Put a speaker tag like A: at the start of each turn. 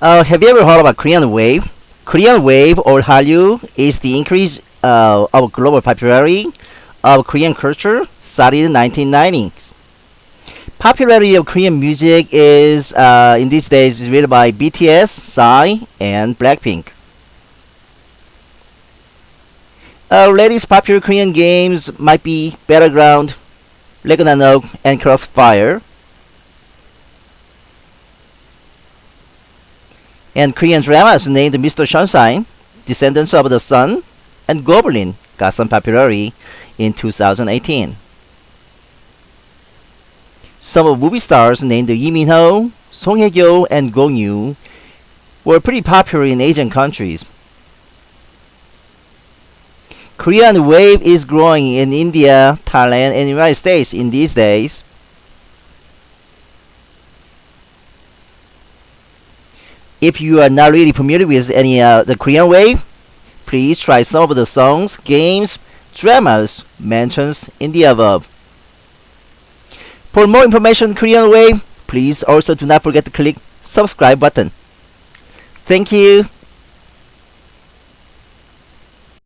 A: Uh, have you ever heard about Korean Wave? Korean Wave or Hallyu is the increase uh, of global popularity of Korean culture started in the 1990s. Popularity of Korean music is uh, in these days is led by BTS, Psy, and Blackpink. Uh, latest popular Korean games might be Battleground, Ragnarok, and Crossfire. And Korean dramas named Mr. Sunshine, Descendants of the Sun, and Goblin got some popularity in 2018. Some of movie stars named Lee Min-ho, Song Hye-kyo, and Gong Yoo were pretty popular in Asian countries. Korean wave is growing in India, Thailand, and United States in these days. If you are not really familiar with any uh, the Korean wave, please try some of the songs, games, dramas mentioned in the above. For more information on Korean wave, please also do not forget to click subscribe button. Thank you